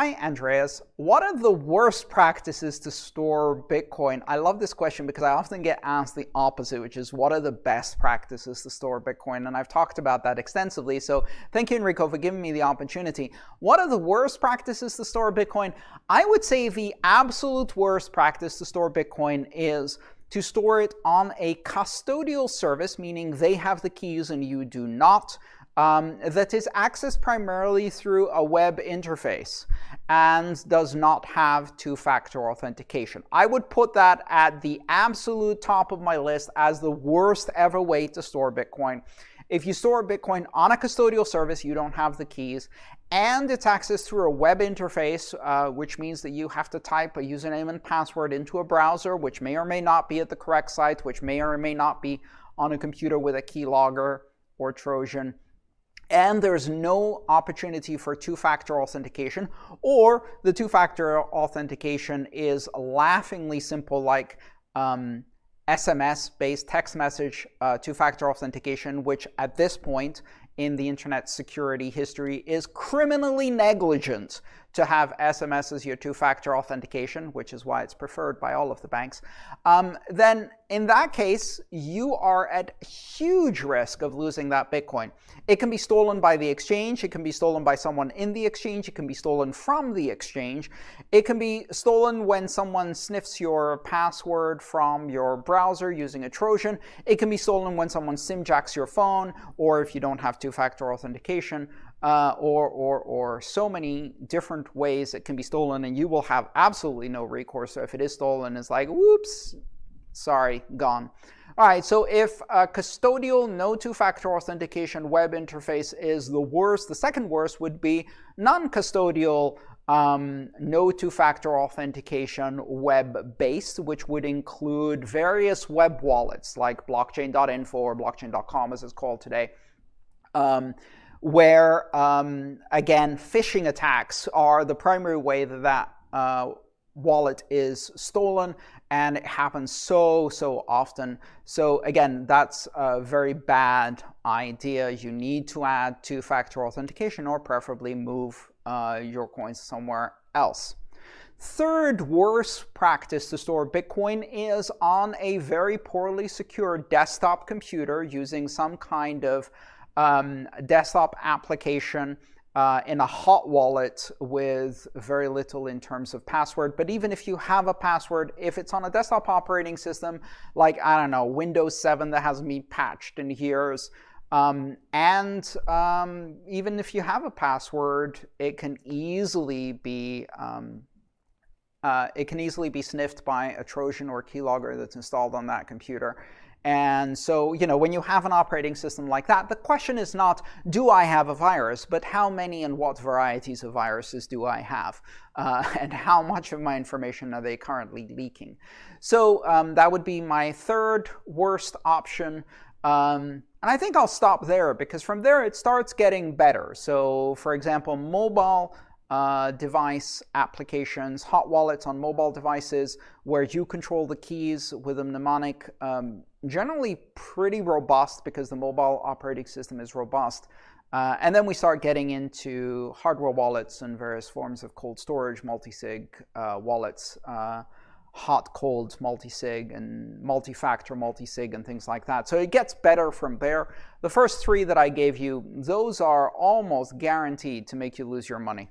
Hi, Andreas. What are the worst practices to store Bitcoin? I love this question because I often get asked the opposite, which is what are the best practices to store Bitcoin? And I've talked about that extensively. So thank you, Enrico, for giving me the opportunity. What are the worst practices to store Bitcoin? I would say the absolute worst practice to store Bitcoin is to store it on a custodial service, meaning they have the keys and you do not um, that is accessed primarily through a web interface and does not have two-factor authentication. I would put that at the absolute top of my list as the worst ever way to store Bitcoin. If you store Bitcoin on a custodial service, you don't have the keys, and it's accessed through a web interface, uh, which means that you have to type a username and password into a browser, which may or may not be at the correct site, which may or may not be on a computer with a keylogger or Trojan and there's no opportunity for two-factor authentication, or the two-factor authentication is laughingly simple like um, SMS-based text message uh, two-factor authentication, which at this point in the internet security history is criminally negligent to have SMS as your two-factor authentication, which is why it's preferred by all of the banks, um, then in that case, you are at huge risk of losing that Bitcoin. It can be stolen by the exchange. It can be stolen by someone in the exchange. It can be stolen from the exchange. It can be stolen when someone sniffs your password from your browser using a Trojan. It can be stolen when someone simjacks your phone, or if you don't have two-factor authentication, uh, or, or, or so many different ways it can be stolen, and you will have absolutely no recourse. So if it is stolen, it's like, whoops, sorry, gone. All right, so if a custodial no two-factor authentication web interface is the worst, the second worst would be non-custodial um, no two-factor authentication web-based, which would include various web wallets like blockchain.info or blockchain.com as it's called today. Um, where, um, again, phishing attacks are the primary way that that uh, wallet is stolen, and it happens so, so often. So again, that's a very bad idea. You need to add two-factor authentication or preferably move uh, your coins somewhere else. Third worst practice to store Bitcoin is on a very poorly secured desktop computer using some kind of um, desktop application uh, in a hot wallet with very little in terms of password. But even if you have a password, if it's on a desktop operating system, like, I don't know, Windows 7 that hasn't been patched in years, um, and um, even if you have a password, it can easily be um, uh, it can easily be sniffed by a Trojan or keylogger that's installed on that computer. And so, you know, when you have an operating system like that, the question is not, do I have a virus, but how many and what varieties of viruses do I have? Uh, and how much of my information are they currently leaking? So um, that would be my third worst option. Um, and I think I'll stop there because from there it starts getting better. So for example, mobile uh, device applications, hot wallets on mobile devices where you control the keys with a mnemonic, um, generally pretty robust because the mobile operating system is robust. Uh, and then we start getting into hardware wallets and various forms of cold storage, multi-sig uh, wallets, uh, hot, cold, multi-sig, and multi-factor multi-sig, and things like that. So it gets better from there. The first three that I gave you, those are almost guaranteed to make you lose your money.